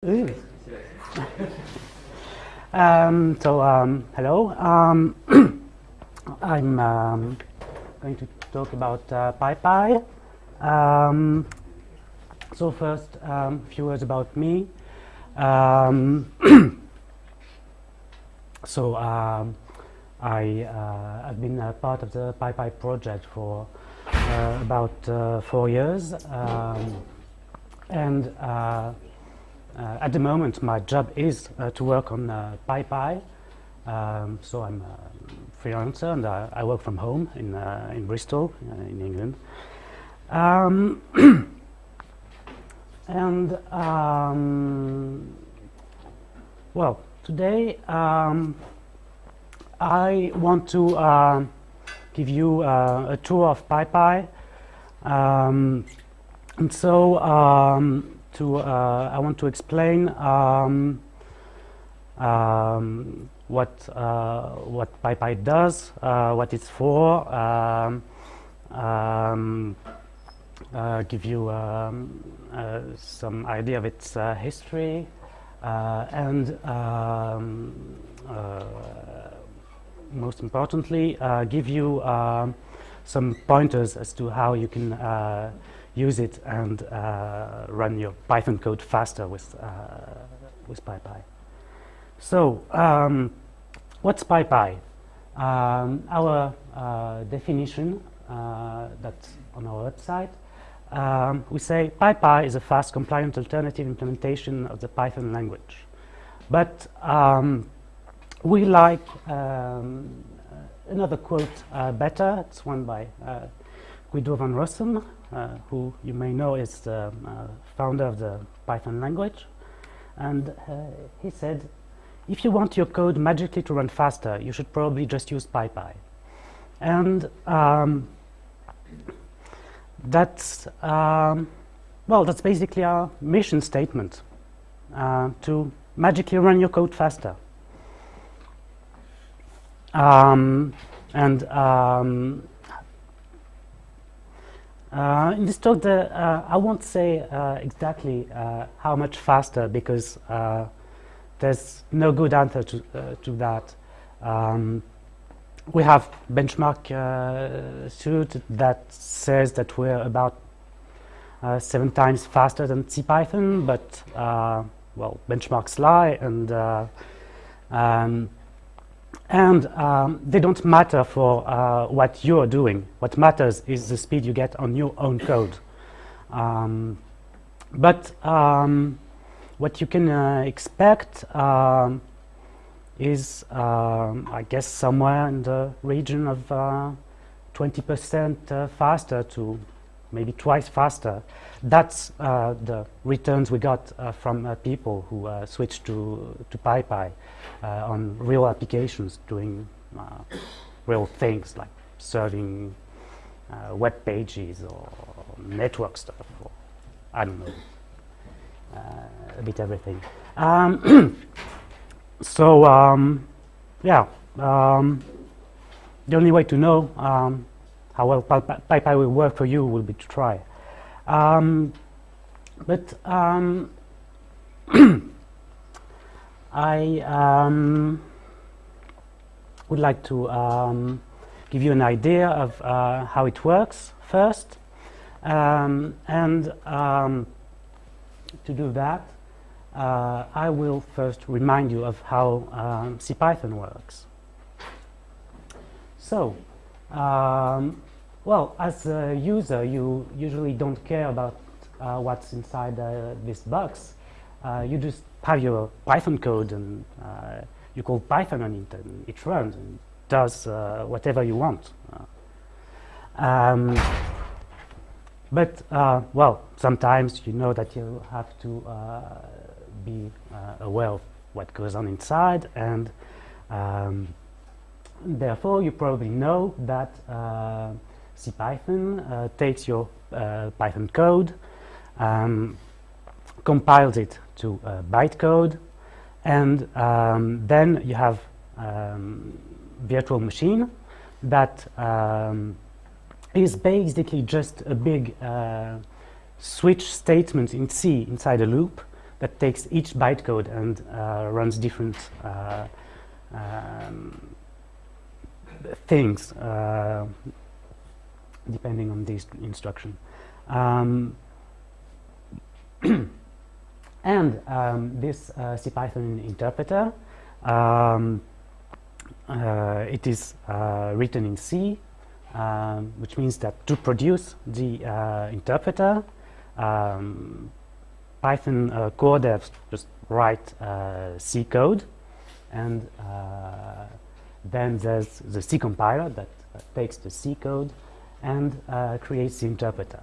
Um, so, um, hello. Um, I'm um, going to talk about uh, PyPy. Um, so first, a few words about me. Um, so, um, I uh, have been a part of the PyPy project for uh, about uh, four years. Um, and uh, at the moment, my job is uh, to work on uh, PyPy. Um, so I'm a freelancer and I, work from home in, uh, in Bristol, uh, in England. Um, and um, well, today um, I want to uh, give you uh, a tour of PyPy. Um, and so um, to uh, I want to explain um, um, what uh, what PyPy does, uh, what it's for, um, um uh, give you um, uh, some idea of its uh, history, and most importantly, give you some pointers as to how you can use it and uh, run your Python code faster with, uh, with PyPy. So, um, what's PyPy? Um, our uh, definition uh, that's on our website, um, we say PyPy is a fast compliant alternative implementation of the Python language. But um, we like um, another quote uh, better, it's one by uh, Guido van Rossum, who you may know is the uh, founder of the Python language. And uh, he said, if you want your code magically to run faster, you should probably just use PyPy. And um, that's, um, well, that's basically our mission statement, uh, to magically run your code faster. Um, and um, uh, in this talk, the, uh, I won't say uh, exactly uh, how much faster because uh, there's no good answer to, uh, to that. Um, we have benchmark suit that says that we're about seven times faster than CPython, but well, benchmarks lie, and um, and um, they don't matter for uh, what you're doing. What matters is the speed you get on your own code. Um, but um, what you can uh, expect um, is, um, I guess, somewhere in the region of 20% uh, uh, faster to maybe twice faster. That's uh, the returns we got uh, from uh, people who uh, switched to, to PyPy uh, on real applications doing uh, real things like serving web pages or network stuff or I don't know, a bit everything. Um so um, yeah, um, the only way to know how well PyPy will work for you will be to try. Um, but um, I um, would like to um, give you an idea of uh, how it works first. Um, and um, to do that, uh, I will first remind you of how um, CPython works. So, um, well, as a user, you usually don't care about uh, what's inside uh, this box. Uh, you just have your Python code and uh, you call Python on it and it runs and does uh, whatever you want. Uh, um, but, well, sometimes you know that you have to be aware of what goes on inside and um, therefore you probably know that CPython uh, takes your uh, Python code, um, compiles it to uh, bytecode, and um, then you have um, virtual machine that um, is basically just a big uh, switch statement in C inside a loop that takes each bytecode and uh, runs different uh, um, things depending on this instruction. Um, and um, this uh, CPython interpreter, um, uh, it is uh, written in C, um, which means that to produce the uh, interpreter, um, Python uh, core devs just write uh, C code, and then there's the C compiler that takes the C code and creates the interpreter.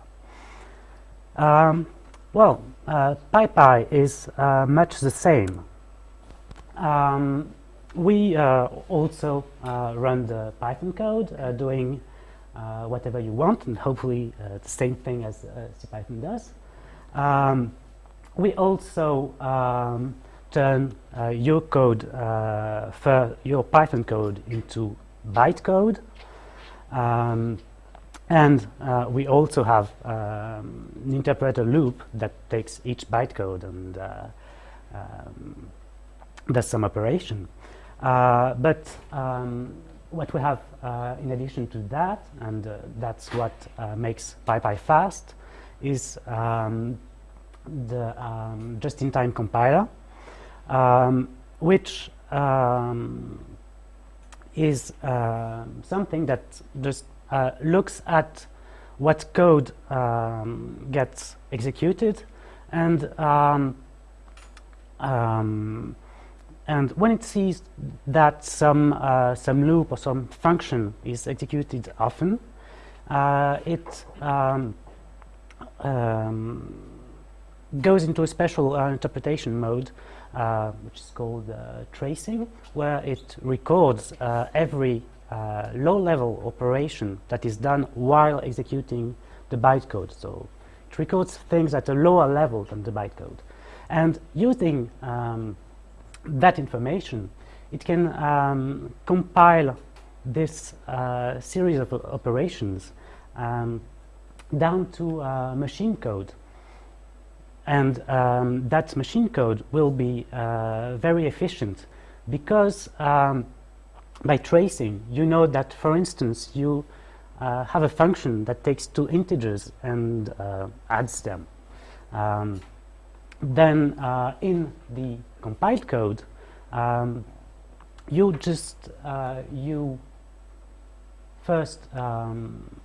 Um, well, uh, PyPy is uh, much the same. Um, we uh, also uh, run the Python code uh, doing uh, whatever you want and hopefully the same thing as CPython does. Um, we also um, turn your code for your Python code into bytecode. Um, and uh, we also have um, an interpreter loop that takes each bytecode and uh, um, does some operation. Uh, but um, what we have uh, in addition to that, and uh, that's what uh, makes PyPy fast, is um, the um, just-in-time compiler, um, which is something that just uh, looks at what code um, gets executed and um, um, and when it sees that some uh, some loop or some function is executed often, uh, it um, um, goes into a special uh, interpretation mode, uh, which is called tracing, where it records every uh, low-level operation that is done while executing the bytecode. So it records things at a lower level than the bytecode. And using um, that information, it can um, compile this uh, series of operations um, down to uh, machine code. And um, that machine code will be uh, very efficient because um, by tracing, you know that, for instance, you uh, have a function that takes two integers and uh, adds them. Um, then uh, in the compiled code, um, you just uh, you first um,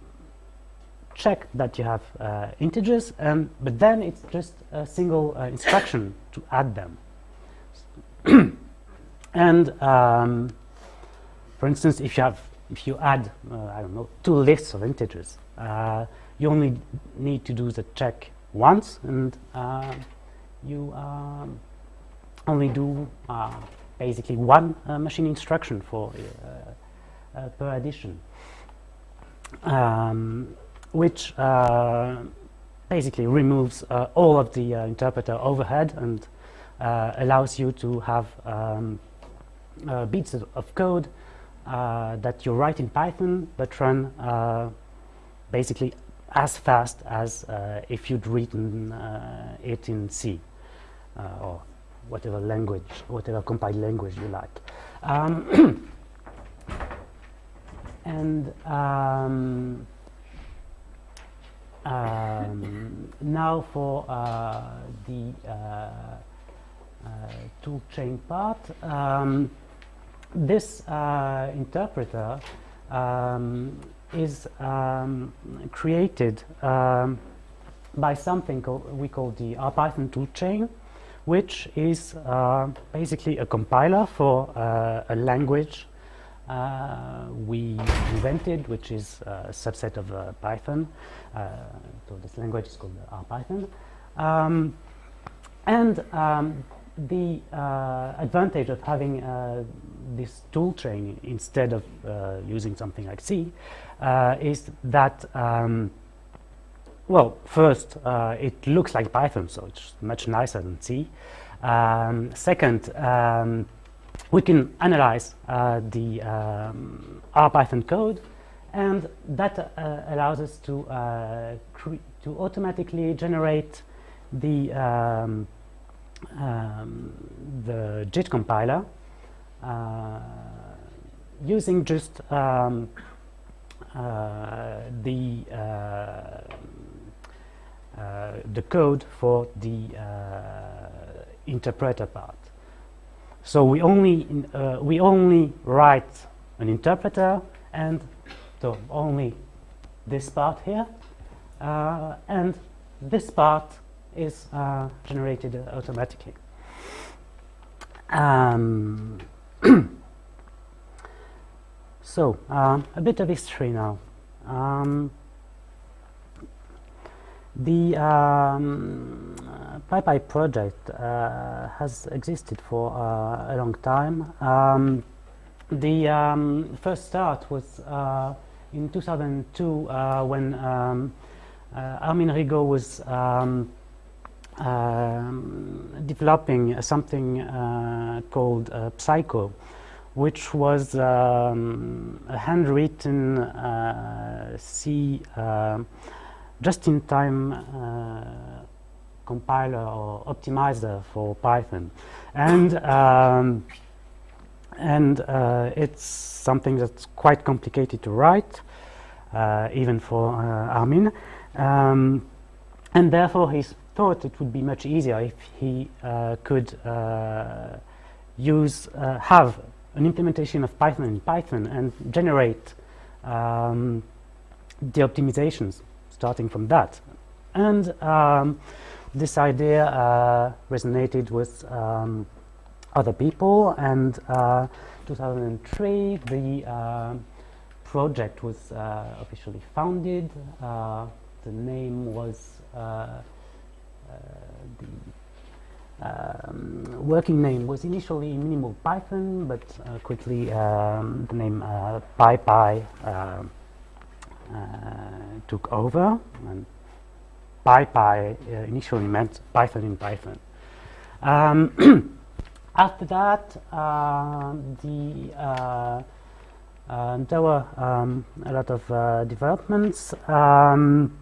check that you have uh, integers, and but then it's just a single uh, instruction to add them. and um, for instance, if you have, if you add, uh, I don't know, two lists of integers, uh, you only need to do the check once, and uh, you um, only do uh, basically one uh, machine instruction for uh, per addition, um, which basically removes all of the interpreter overhead and allows you to have um, bits of code uh, that you write in Python but run uh, basically as fast as uh, if you'd written uh, it in C uh, or whatever language, whatever compiled language you like. Um, and um, um, now for the tool chain part. This uh, interpreter um, is um, created um, by something we call the RPython toolchain, which is uh, basically a compiler for uh, a language uh, we invented, which is a subset of uh, Python. Uh, so this language is called RPython. Um, and um, the uh, advantage of having uh, this tool chain instead of uh, using something like C uh, is that, um, well, first, uh, it looks like Python, so it's much nicer than C. Um, second, um, we can analyze uh, the um, RPython code, and that allows us to, to automatically generate the um, the JIT compiler using just um, the the code for the interpreter part. So we only uh, we only write an interpreter and so only this part here uh, and this part is uh, generated automatically. Um, so um, a bit of history now. Um, the um, PyPy project uh, has existed for uh, a long time. Um, the um, first start was uh, in 2002 uh, when um, uh, Armin Rigo was um, developing something uh, called Psyco, which was um, a handwritten C just-in-time uh, compiler or optimizer for Python. And, um, and uh, it's something that's quite complicated to write, uh, even for uh, Armin. Um, and therefore, he thought it would be much easier if he uh, could uh, use, have an implementation of Python in Python and generate um, the optimizations starting from that. And um, this idea uh, resonated with um, other people and uh, 2003 the uh, project was uh, officially founded. Uh, the name was uh, the um, working name was initially minimal Python, but quickly um, the name PyPy uh, took over and PyPy uh, initially meant Python in Python. Um, after that, uh, the uh, uh, there were um, a lot of uh, developments. Um,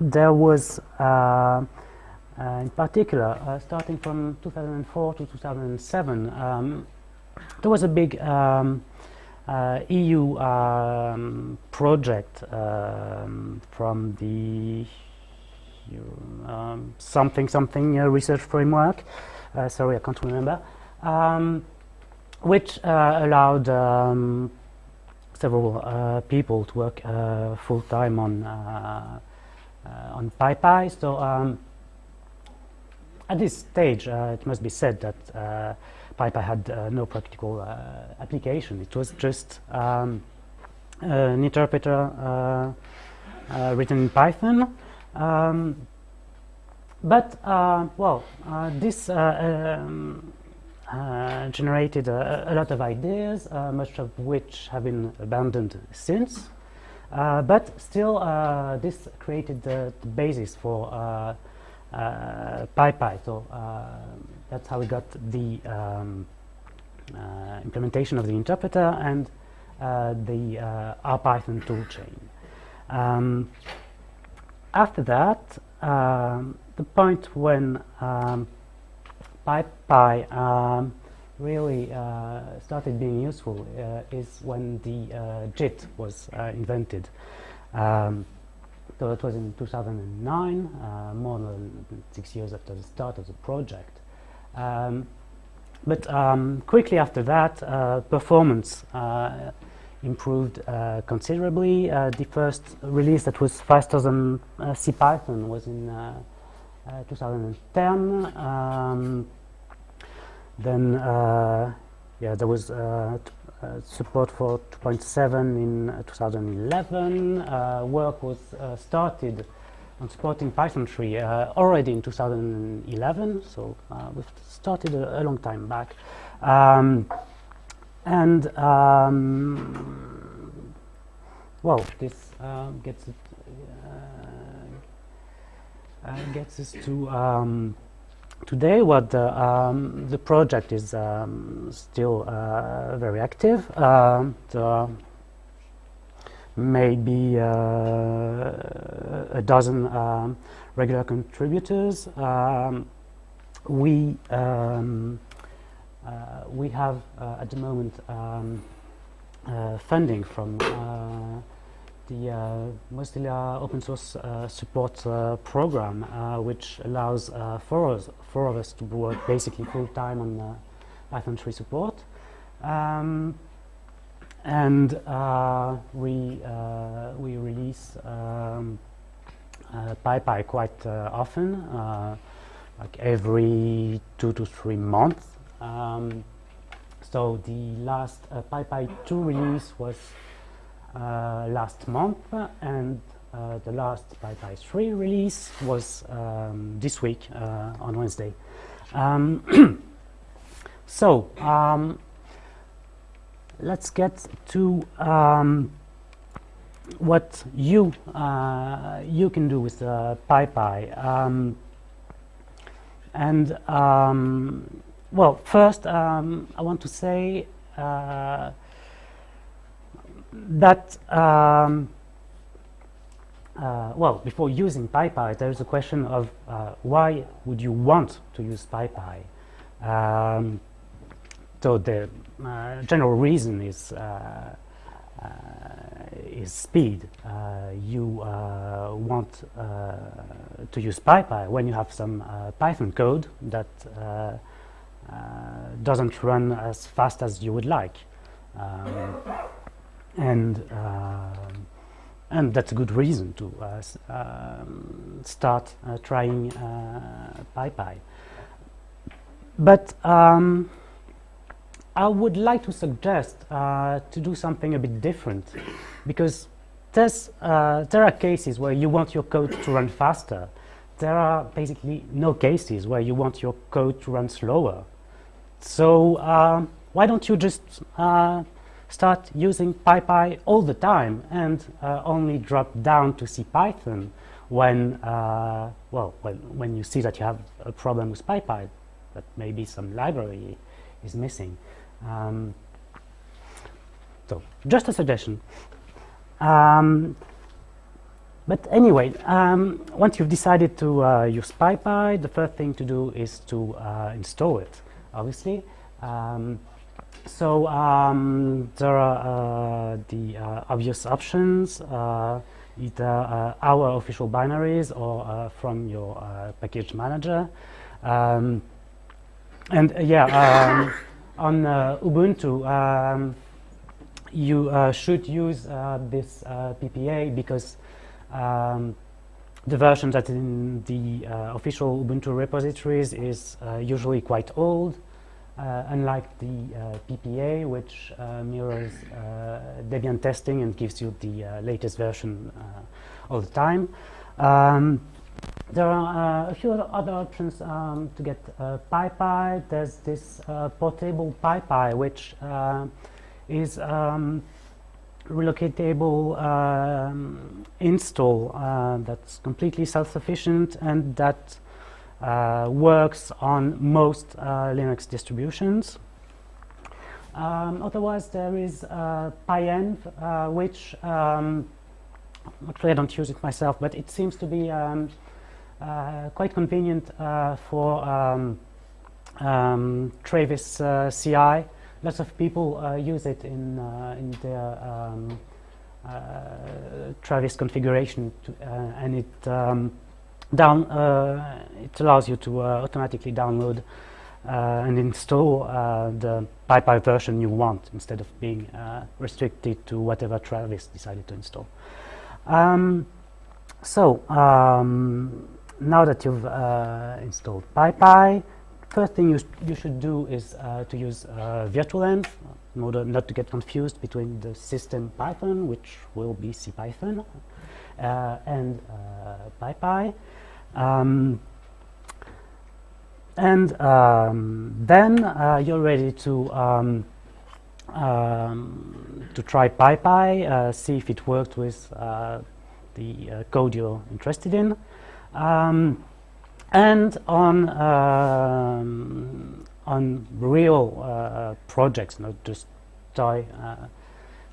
there was, in particular, starting from 2004 to 2007, um, there was a big um, uh, EU um, project um, from the um, something something uh, research framework. Uh, sorry, I can't remember. Um, which uh, allowed um, several uh, people to work uh, full time on on PyPy. So um, at this stage, it must be said that PyPy had uh, no practical uh, application. It was just um, an interpreter uh, written in Python. Um, but, well, this um, generated a, lot of ideas, much of which have been abandoned since. Uh, but still, uh, this created the, the basis for uh, PyPy. So that's how we got the um, uh, implementation of the interpreter and uh, the uh, RPython toolchain. Um, after that, um, the point when um, PyPy um, really uh, started being useful uh, is when the uh, JIT was invented. Um, so it was in 2009, more than six years after the start of the project. Um, but um, quickly after that, uh, performance uh, improved uh, considerably. Uh, the first release that was faster than uh, CPython was in uh, 2010. Um, then, yeah, there was support for 2.7 in 2011. work was started on supporting Python 3 uh, already in 2011, so uh, we've started a, a, long time back. Um, and um, well, this uh, gets it, uh, uh, gets us to um, today. What the um, the project is um, still uh, very active. the maybe uh, a dozen um, regular contributors. Um, we um, uh, we have uh, at the moment um, uh, funding from uh, the uh, Mozilla open source uh, support program, which allows four, of us, four of us to work basically full time on Python 3 support. Um, and we we release um, PyPy quite often like every two to three months. Um, so the last uh, PyPy 2 release was uh, last month and uh, the last PyPy 3 release was um, this week uh, on Wednesday. Um, so um, let's get to um, what you uh, you can do with uh, PyPy. Um, and um, well, first I want to say uh, that uh, well, before using PyPy, there is a question of uh, why would you want to use PyPy? Um, so the uh, general reason is uh, uh, is speed. Uh, you want to use PyPy when you have some Python code that doesn't run as fast as you would like. Um, and and that's a good reason to uh, um, start uh, trying uh, PyPy. But um, I would like to suggest uh, to do something a bit different because uh, there are cases where you want your code to run faster. There are basically no cases where you want your code to run slower. So uh, why don't you just start using PyPy all the time and uh, only drop down to CPython when, uh, well, when, when you see that you have a problem with PyPy, that maybe some library is missing. Um, so, just a suggestion. Um, but anyway, um, once you've decided to uh, use PyPy, the first thing to do is to uh, install it, obviously. So um, there are uh, the uh, obvious options, uh, either uh, our official binaries or from your package manager. Um, and yeah, um, on uh, Ubuntu, um, you uh, should use uh, this PPA because um, the version that's in the official Ubuntu repositories is usually quite old. Uh, unlike the uh, PPA, which uh, mirrors Debian testing and gives you the latest version all the time. Um, there are uh, a few other options um, to get uh, PyPy. There's this uh, portable PyPy, which uh, is um, relocatable um, install that's completely self-sufficient and that works on most Linux distributions. Um, otherwise, there is PyenV, which um, actually I don't use it myself, but it seems to be um, uh, quite convenient uh, for um, um, Travis uh, CI. Lots of people use it in, in their um, Travis configuration, to, and it um, down it allows you to automatically download uh, and install uh, the PyPy version you want instead of being uh, restricted to whatever Travis decided to install. Um, so, um, now that you've uh, installed PyPy, first thing you, you should do is uh, to use uh, virtualenv in order not to get confused between the system Python, which will be CPython, uh, and uh, PyPy. Um, and um, then uh, you're ready to um, um to try PyPy, see if it works with the code you're interested in. Um, and on um, on real uh, projects, not just toy uh,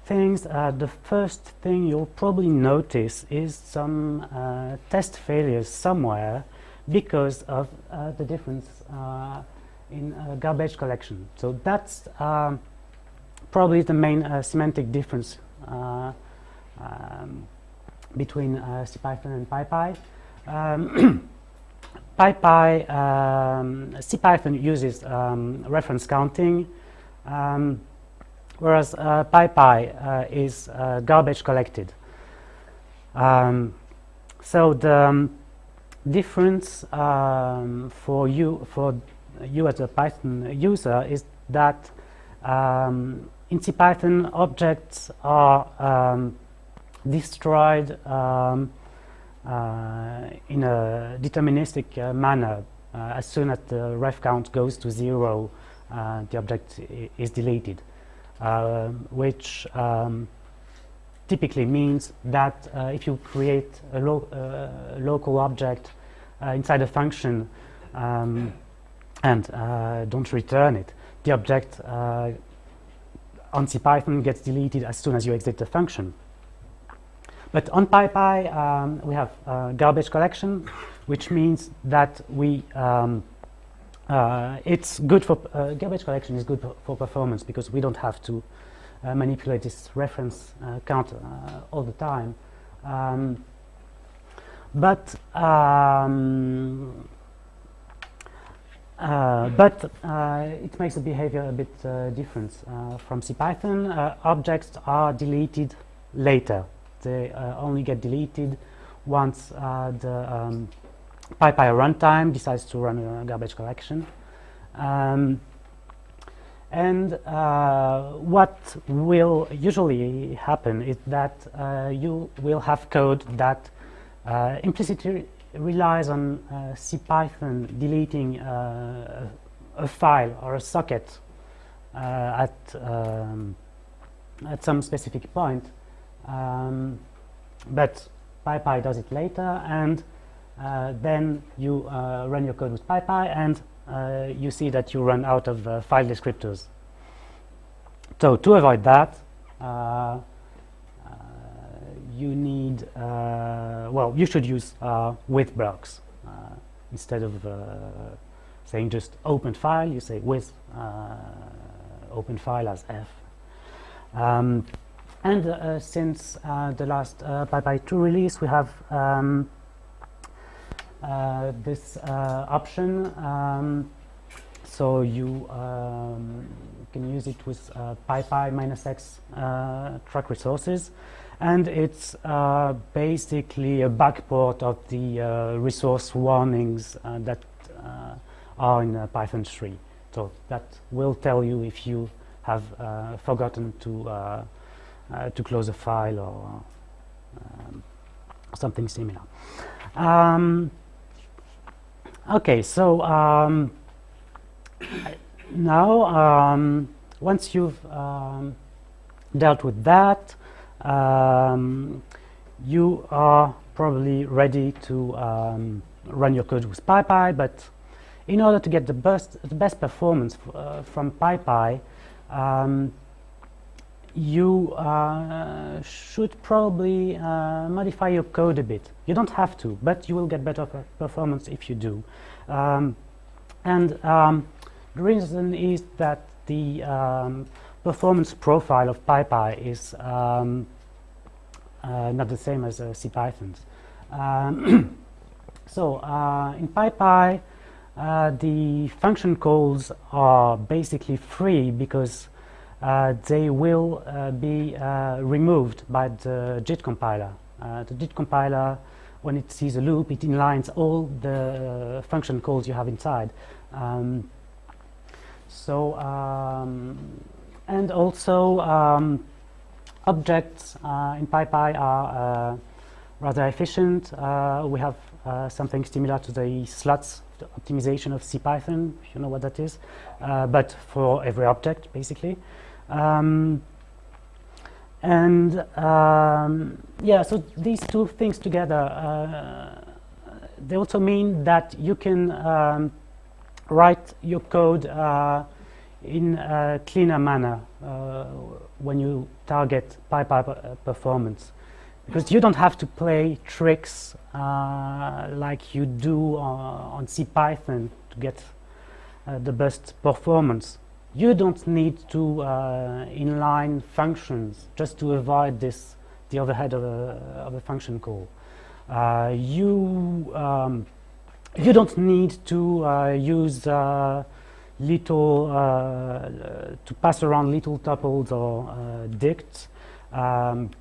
things, uh, the first thing you'll probably notice is some uh, test failures somewhere because of the difference in garbage collection. So that's um, probably the main semantic difference um, between CPython and PyPy. Um, PyPy, um, CPython uses um, reference counting, um, whereas uh, PyPy uh, is uh, garbage collected. Um, so the um, difference um, for you for you as a Python user is that in CPython objects are destroyed uh, in a deterministic uh, manner. Uh, as soon as the ref count goes to zero, the object is deleted, which um, typically means that if you create a lo local object inside a function um, and don't return it, the object on CPython gets deleted as soon as you exit the function. But on PyPy, um, we have uh, garbage collection, which means that we um, uh, it's good for uh, garbage collection is good for performance because we don't have to uh, manipulate this reference uh, count uh, all the time. Um, but um, but it makes the behavior a bit different from CPython. objects are deleted later they uh, only get deleted once uh, the um, PyPy runtime decides to run a garbage collection. Um, and uh, what will usually happen is that uh, you will have code that uh, implicitly relies on uh, CPython deleting a file or a socket at, um, at some specific point um, but PyPy does it later, and uh, then you uh, run your code with PyPy, and uh, you see that you run out of uh, file descriptors. So to avoid that, uh, uh, you need, well, you should use with blocks instead of saying just open file. You say with open file as f. Um, and uh, since uh, the last uh, PyPy 2 release, we have um, uh, this uh, option. Um, so you um, can use it with uh, PyPy minus X track resources. And it's basically a backport of the resource warnings that are in Python 3. So that will tell you if you have forgotten to uh, to close a file or um, something similar. Um, okay, so um, now um, once you've um, dealt with that, um, you are probably ready to run your code with PyPy, but in order to get the best, the best performance uh, from PyPy, um, you uh, should probably uh, modify your code a bit. You don't have to, but you will get better performance if you do. Um, and um, the reason is that the um, performance profile of PyPy is um, uh, not the same as uh, CPython's. Um, so uh, in PyPy, uh, the function calls are basically free because they will uh, be uh, removed by the JIT compiler. the JIT compiler, when it sees a loop, it inlines all the function calls you have inside. Um, so, um, and also um, objects uh, in PyPy are uh, rather efficient. Uh, we have something similar to the slots optimization of CPython, if you know what that is, but for every object, basically. Um, and um, yeah, so these two things together, uh, they also mean that you can um, write your code uh, in a cleaner manner uh, when you target PyPy performance. because you don't have to play tricks uh, like you do on, on CPython to get uh, the best performance. You don't need to uh, inline functions just to avoid this the overhead of a, of a function call. Uh, you um, you don't need to uh, use uh, little to pass around little tuples or dicts. Um,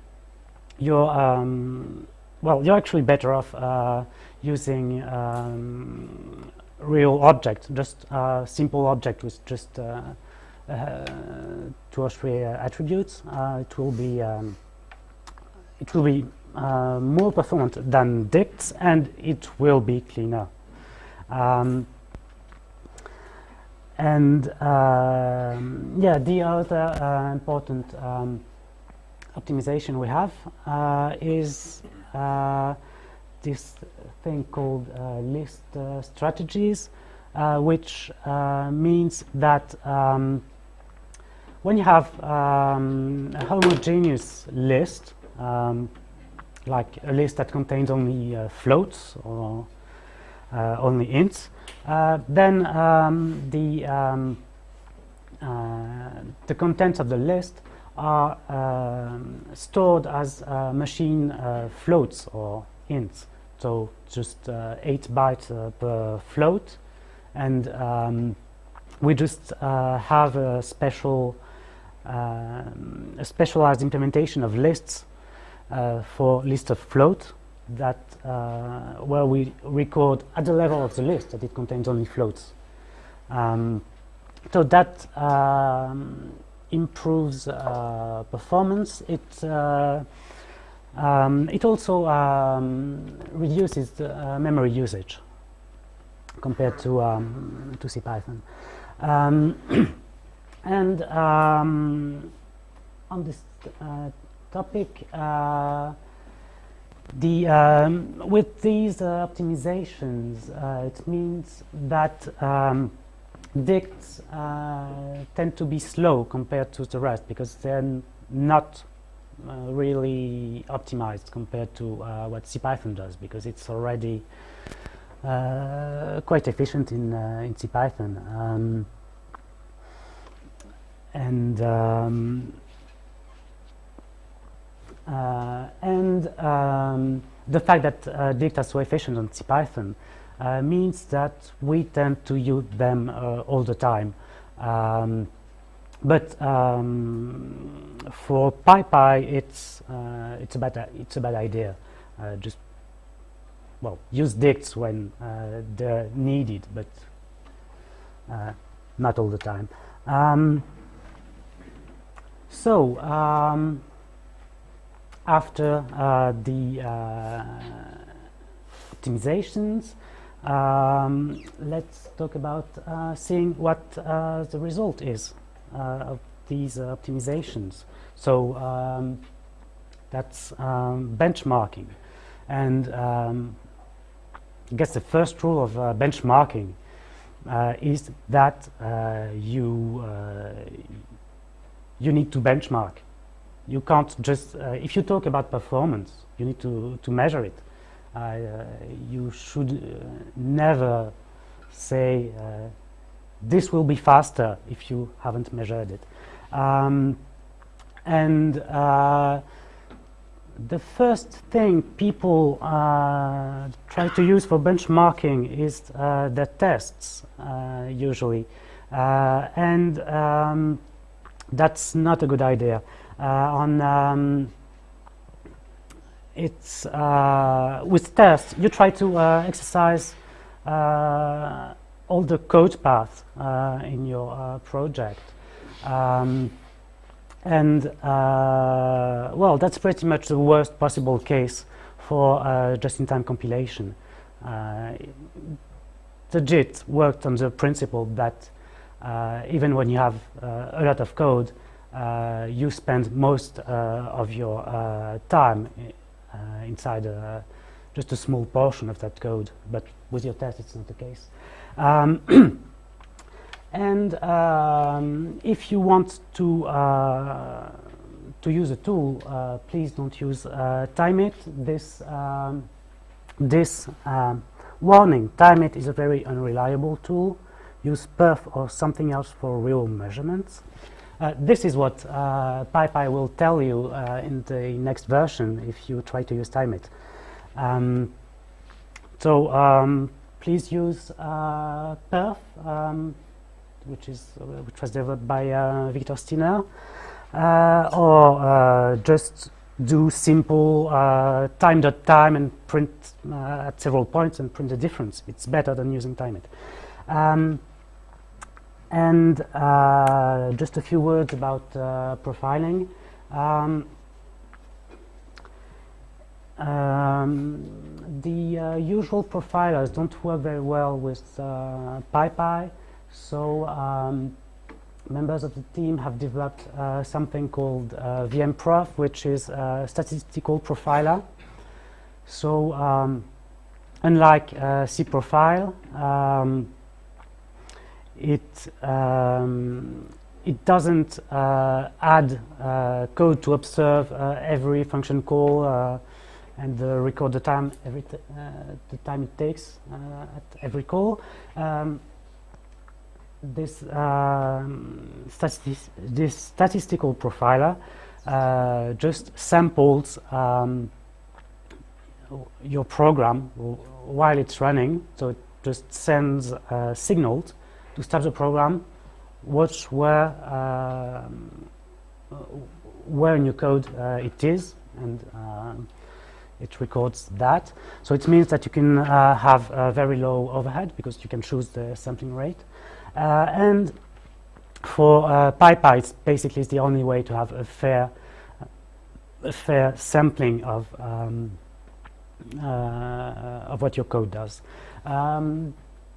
you're um, well, you're actually better off uh, using um, real object, just a simple object with just uh, uh, two or three attributes. Uh, it will be um, it will be more performant than dicts, and it will be cleaner. Um, and um, yeah, the other important um, optimization we have is this thing called uh, list uh, strategies, which means that um, when you have um, a homogeneous list, um, like a list that contains only floats or only ints, then um, the um, the contents of the list are um, stored as uh, machine uh, floats or ints. So just uh, 8 bytes uh, per float and um, we just uh, have a special um, a specialized implementation of lists uh, for list of float that where we record at the level of the list that it contains only floats. Um, so that um, improves performance. It um, it also um, reduces the, uh, memory usage compared to um, to CPython. Um, and um, on this topic, the um, with these uh, optimizations, uh, it means that dicts uh, tend to be slow compared to the rest because they're not uh, really optimized compared to uh, what CPython does because it's already uh, quite efficient in, uh, in CPython. Um, and um, uh, and um, the fact that uh, dicts are so efficient on CPython uh, means that we tend to use them uh, all the time. Um, but um, for PyPy, it's uh, it's a bad it's a bad idea. just well, use dicts when they're needed, but not all the time. Um, so um, after uh, the uh, optimizations, um, let's talk about uh, seeing what uh, the result is uh, of these uh, optimizations. So um, that's um, benchmarking. And um, I guess the first rule of uh, benchmarking uh, is that you, you need to benchmark. You can't just, if you talk about performance, you need to, to measure it. Uh, you should uh, never say uh, this will be faster if you haven't measured it. Um, and the first thing people uh, try to use for benchmarking is uh, the tests, uh, usually. and um, that's not a good idea. on um, it's uh, with tests you try to uh, exercise uh, all the code paths uh, in your uh, project. Um, and uh, well that's pretty much the worst possible case for just-in-time compilation. The JIT worked on the principle that even when you have a lot of code you spend most of your time uh, inside a, just a small portion of that code, but with your test it's not the case. Um, and um, if you want to uh, to use a tool, uh, please don't use uh, timeit. This, um, this um, warning, timeit is a very unreliable tool. Use perf or something else for real measurements. Uh, this is what uh, PyPy will tell you uh, in the next version if you try to use timeit. Um, so um, please use uh, perf, um, which is uh, which was developed by uh, Victor Stinner, or just do simple time dot time and print at several points and print the difference. It's better than using timeit. Um, and uh, just a few words about uh, profiling. Um, um, the uh, usual profilers don't work very well with uh, PyPy, so um, members of the team have developed uh, something called uh, VMProf, which is a statistical profiler. So um, unlike cProfile, um, it um, it doesn't uh, add uh, code to observe uh, every function call uh, and uh, record the time every uh, the time it takes at every call. Um, this um, this statistical profiler just samples um, your program while it's running, so it just sends signals to start the program, watch where uh, where in your code uh, it is, and uh, it records that. So it means that you can uh, have a very low overhead because you can choose the sampling rate. Uh, and for uh, PyPy, it's basically the only way to have a fair, a fair sampling of um, of what your code does. Um,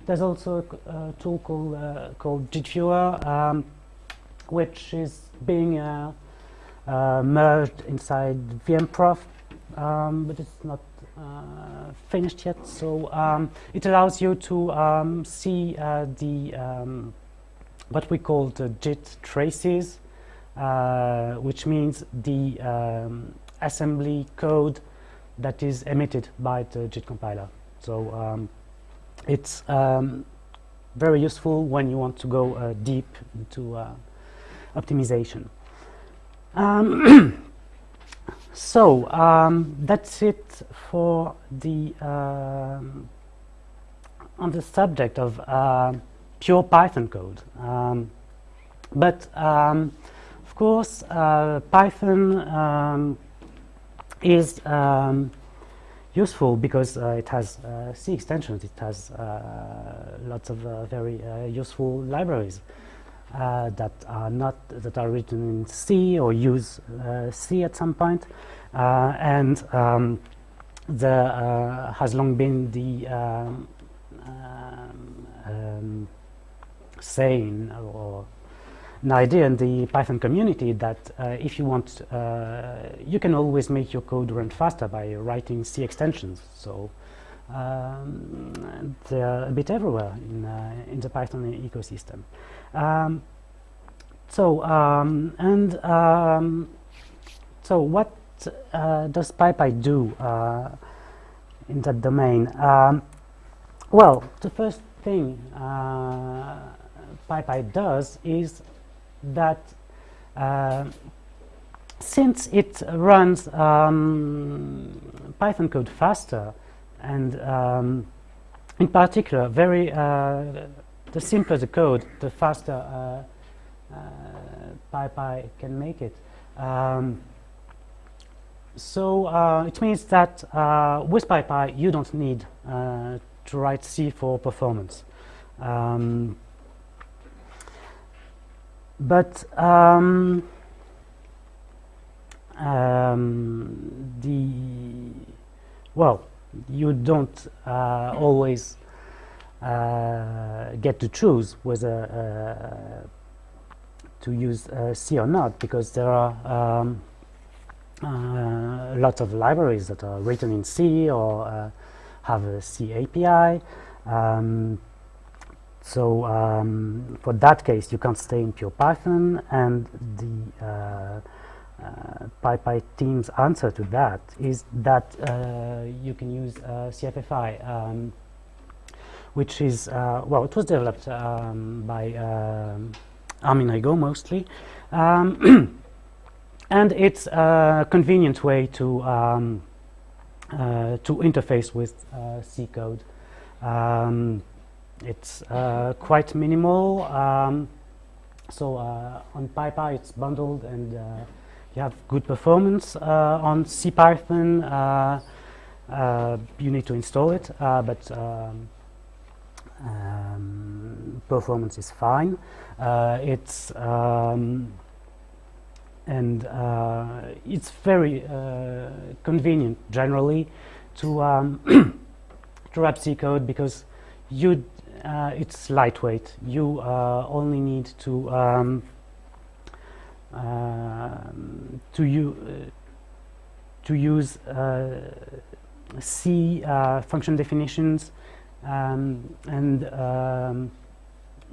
there's also a tool called, uh, called JITViewer, um, which is being uh, uh, merged inside VMProf, um, but it's not uh, finished yet. So um, it allows you to um, see uh, the um, what we call the JIT traces, uh, which means the um, assembly code that is emitted by the JIT compiler. So it's um, very useful when you want to go uh, deep into uh, optimization. Um so um, that's it for the um, on the subject of uh, pure Python code. Um, but um, of course, uh, Python is useful because uh, it has uh, C extensions, it has uh, lots of very useful libraries that are not that are written in C or use C at some point. point, and um, there has long been the um, um, saying or an idea in the Python community that uh, if you want, uh, you can always make your code run faster by writing C extensions. So um, they're a bit everywhere in, uh, in the Python ecosystem. Um, so um, and um, so what uh, does PyPy do uh, in that domain? Um, well, the first thing uh, PyPy does is that uh, since it runs um, Python code faster and um, in particular very uh, the simpler the code the faster uh, uh PyPy can make it. Um, so uh, it means that uh, with PyPy you don't need to write C for performance. Um, but um, um, the well, you don't uh, always uh, get to choose whether uh, to use uh, C or not because there are um, uh, lots of libraries that are written in C or have a C API. Um, so um, for that case, you can't stay in pure Python, and the uh, PyPy team's answer to that is that uh, you can use uh, CFFI, um, which is, uh, well, it was developed um, by um, Armin Rigo mostly. Um, and it's a convenient way to, um, uh, to interface with C code. Um, it's quite minimal. so on PyPy it's bundled and you have good performance uh, on CPython. Uh, uh, you need to install it, but um, um, performance is fine. it's um, and uh, it's very uh, convenient generally to um, to wrap C code because you uh, it's lightweight. You only need to um, um, to, u uh, to use uh, C uh, function definitions um, and um,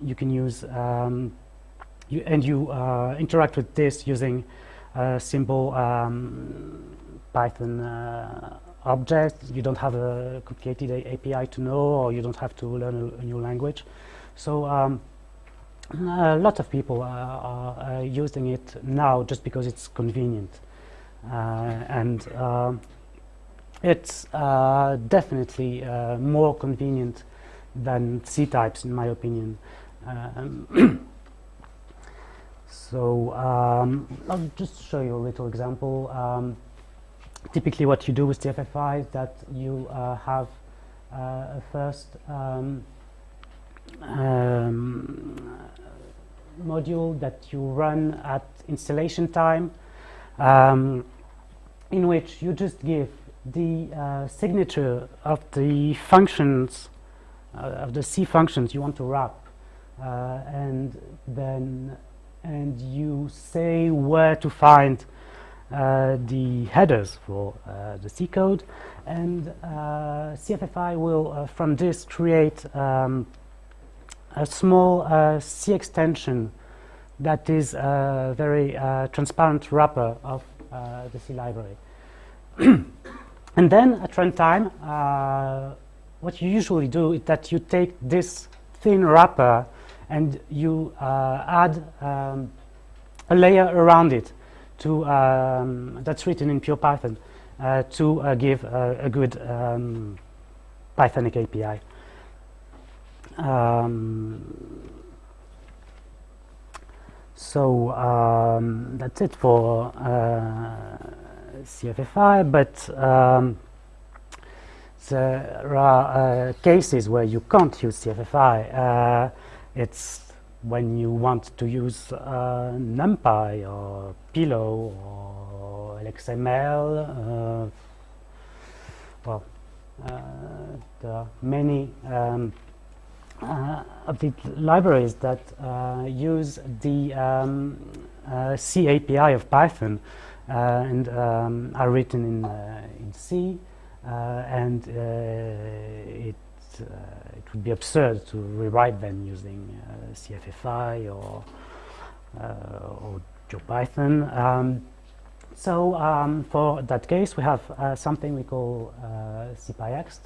you can use um, you, and you interact with this using a simple um, Python object. You don't have a complicated API to know or you don't have to learn a, a new language. So um, a lot of people are, are, using it now just because it's convenient. Uh, and uh, it's uh, definitely uh, more convenient than ctypes, in my opinion. Um, so um, I'll just show you a little example. Um, typically what you do with CFFI is that you uh, have uh, a first um, um, module that you run at installation time um, in which you just give the uh, signature of the functions uh, of the C functions you want to wrap uh, and then and you say where to find uh, the headers for uh, the C code and CFFI will from this create um, a small C extension that is a very uh, transparent wrapper of uh, the C library. and then at runtime, uh, what you usually do is that you take this thin wrapper and you uh, add um, a layer around it to, um, that's written in pure Python uh, to give a good um, Pythonic API. Um, so um, that's it for uh, CFFI, but um, there are uh, cases where you can't use CFFI. Uh, it's when you want to use uh, NumPy or Pillow or LXML. Well, there are many um, uh, of the libraries that uh, use the um, uh, C API of Python and um, are written in, in C and it it would be absurd to rewrite them using CFFI or or GeoPython. Um, so um, for that case, we have uh, something we call uh, CPyExt.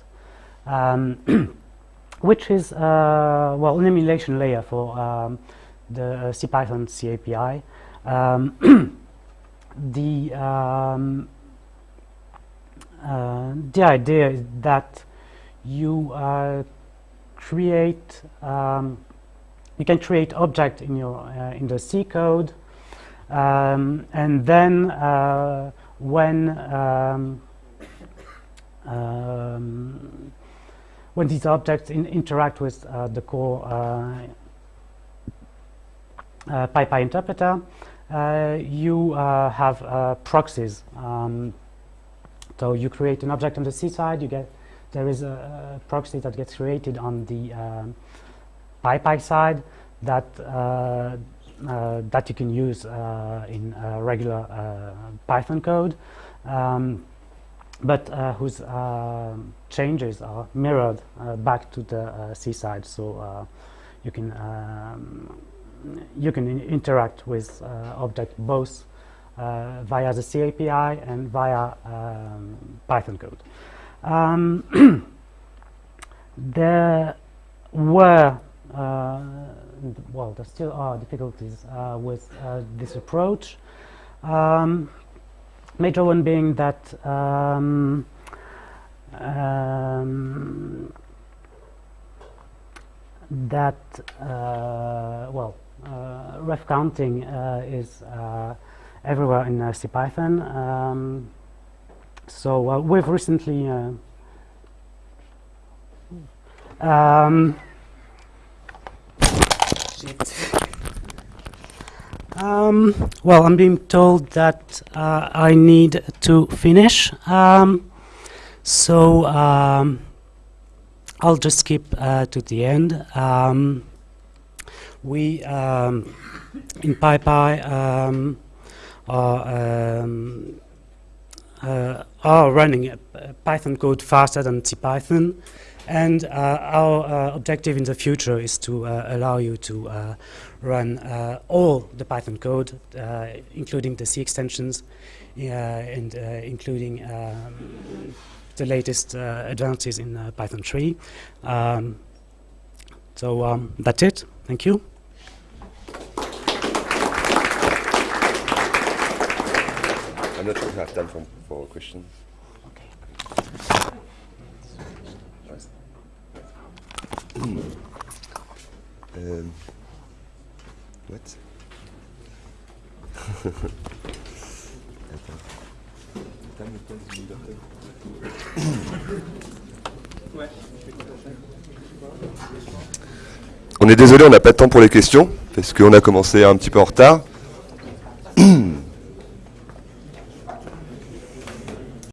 Um, which is uh, well an emulation layer for um, the uh, CPython C API. Um, the um, uh, the idea is that you uh, create um, you can create object in your uh, in the C code, um, and then uh, when um, when these objects in interact with uh, the core uh, uh, PyPy interpreter, you have proxies. Um, so you create an object on the C side, you get there is a, a proxy that gets created on the um, PyPy side that uh, uh, that you can use uh, in regular Python code. Um, but uh, whose uh, changes are mirrored uh, back to the C side. So you can um, you can interact with object both uh, via the C API and via um, Python code. Um, there were, uh, well, there still are difficulties uh, with uh, this approach. Um, major one being that um, um, that uh, well uh, ref counting uh, is everywhere in CPython. Um, so we've recently um, um, well, I'm being told that uh, I need to finish. Um, so um, I'll just skip uh, to the end. We um, in PyPy um, are, um, uh, are running Python code faster than CPython. And uh, our uh, objective in the future is to uh, allow you to uh, run uh, all the Python code, including the C extensions, and including um, the latest advances in Python 3. Um, so um, that's it. Thank you. I'm not sure if we have time for, for questions. um, what? On est désolé, on n'a pas de temps pour les questions, parce qu'on a commencé un petit peu en retard.